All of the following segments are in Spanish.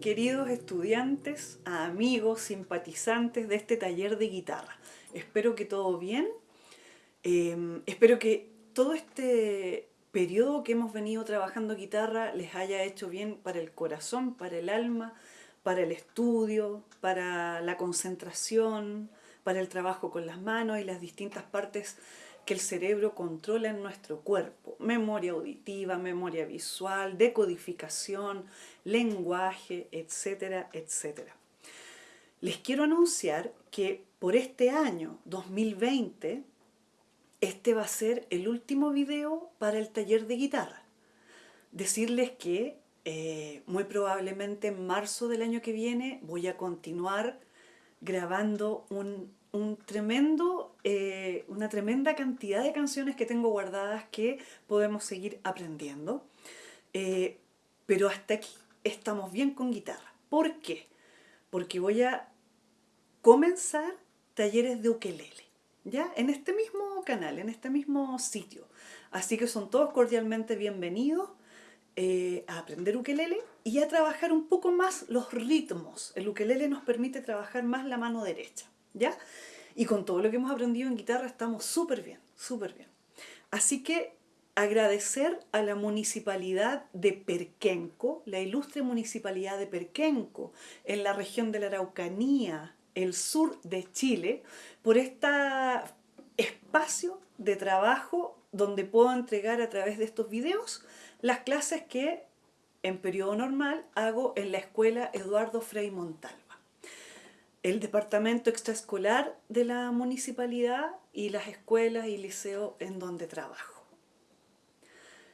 queridos estudiantes, amigos, simpatizantes de este taller de guitarra? Espero que todo bien. Em, espero que todo este periodo que hemos venido trabajando guitarra les haya hecho bien para el corazón, para el alma, para el estudio, para la concentración, para el trabajo con las manos y las distintas partes que el cerebro controla en nuestro cuerpo. Memoria auditiva, memoria visual, decodificación, lenguaje, etcétera, etcétera. Les quiero anunciar que por este año 2020, este va a ser el último video para el taller de guitarra. Decirles que eh, muy probablemente en marzo del año que viene voy a continuar grabando un un tremendo, eh, una tremenda cantidad de canciones que tengo guardadas que podemos seguir aprendiendo. Eh, pero hasta aquí estamos bien con guitarra. ¿Por qué? Porque voy a comenzar talleres de ukelele, ¿ya? En este mismo canal, en este mismo sitio. Así que son todos cordialmente bienvenidos eh, a aprender ukelele y a trabajar un poco más los ritmos. El ukelele nos permite trabajar más la mano derecha. ¿Ya? Y con todo lo que hemos aprendido en guitarra estamos súper bien, súper bien. Así que agradecer a la municipalidad de Perquenco, la ilustre municipalidad de Perquenco, en la región de la Araucanía, el sur de Chile, por este espacio de trabajo donde puedo entregar a través de estos videos las clases que en periodo normal hago en la escuela Eduardo Frei Montal el departamento extraescolar de la municipalidad y las escuelas y liceos en donde trabajo.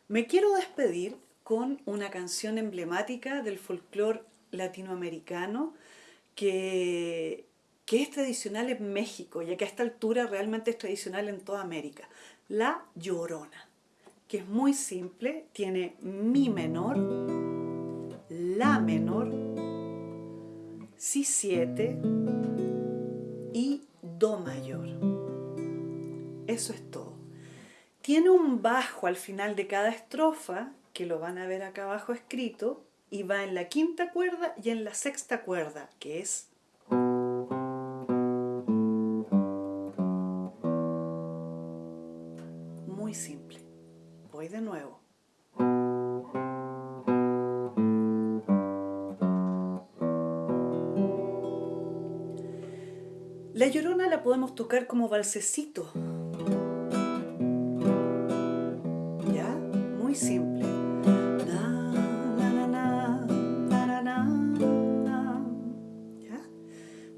Me quiero despedir con una canción emblemática del folclore latinoamericano que, que es tradicional en México, ya que a esta altura realmente es tradicional en toda América. La Llorona, que es muy simple, tiene Mi menor, La menor, si 7 y Do mayor. Eso es todo. Tiene un bajo al final de cada estrofa, que lo van a ver acá abajo escrito, y va en la quinta cuerda y en la sexta cuerda, que es La llorona la podemos tocar como balsecito. ¿Ya? Muy simple.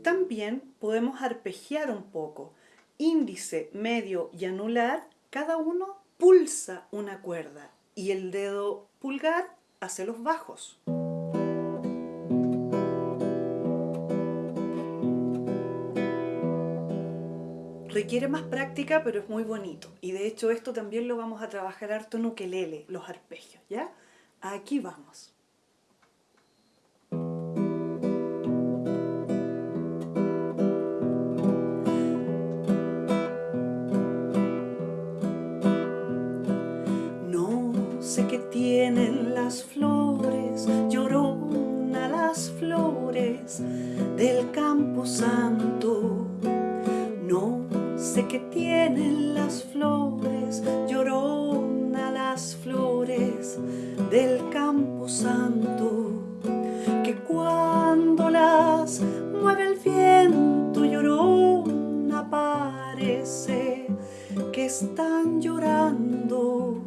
También podemos arpegiar un poco. Índice, medio y anular, cada uno pulsa una cuerda y el dedo pulgar hace los bajos. Requiere más práctica, pero es muy bonito. Y de hecho esto también lo vamos a trabajar harto en ukelele, los arpegios, ¿ya? Aquí vamos. No sé qué tienen las flores, llorona las flores del campo santo que tienen las flores, llorona las flores del campo santo, que cuando las mueve el viento llorona parece que están llorando,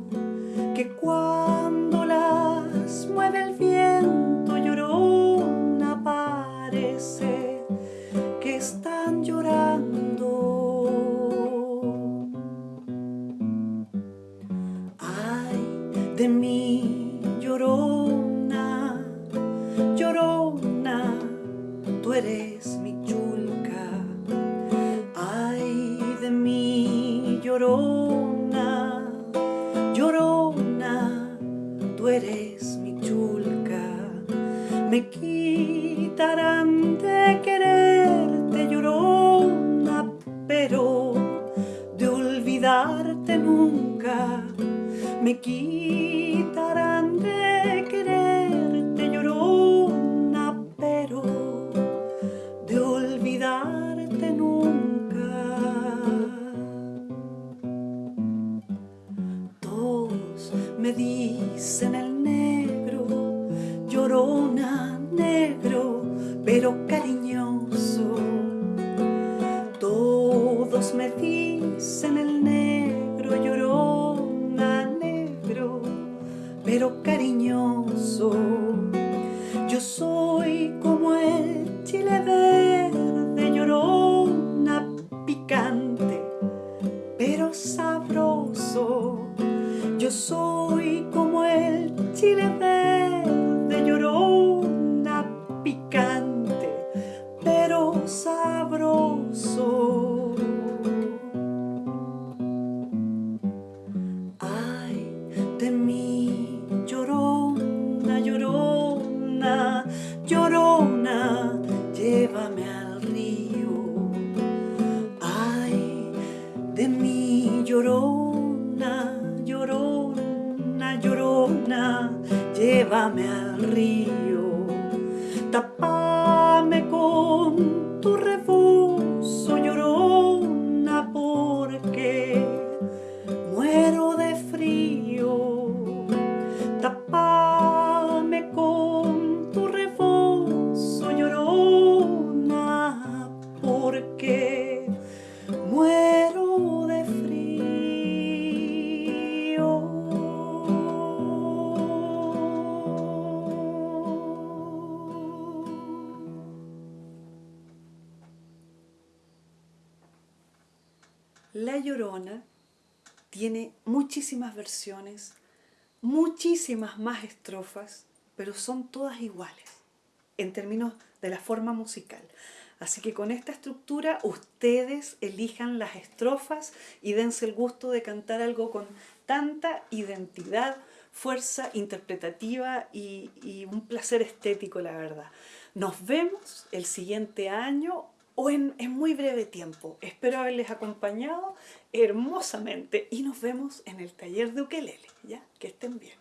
que cuando de mí, llorona, llorona, tú eres mi chulca. Ay, de mí, llorona, llorona, tú eres mi chulca. Me quitarán de quererte, llorona, pero de olvidarte nunca me quitarán de quererte llorona, pero de olvidarte nunca. Todos me dicen el negro, llorona, negro, pero cariñoso. Todos me dicen el negro llorona, llorona, llorona, llévame al río. La Llorona tiene muchísimas versiones, muchísimas más estrofas, pero son todas iguales en términos de la forma musical. Así que con esta estructura ustedes elijan las estrofas y dense el gusto de cantar algo con tanta identidad, fuerza interpretativa y, un placer estético, la verdad. Nos vemos el siguiente año o en, en muy breve tiempo. Espero haberles acompañado hermosamente y nos vemos en el taller de ukelele, ¿ya? Que estén bien.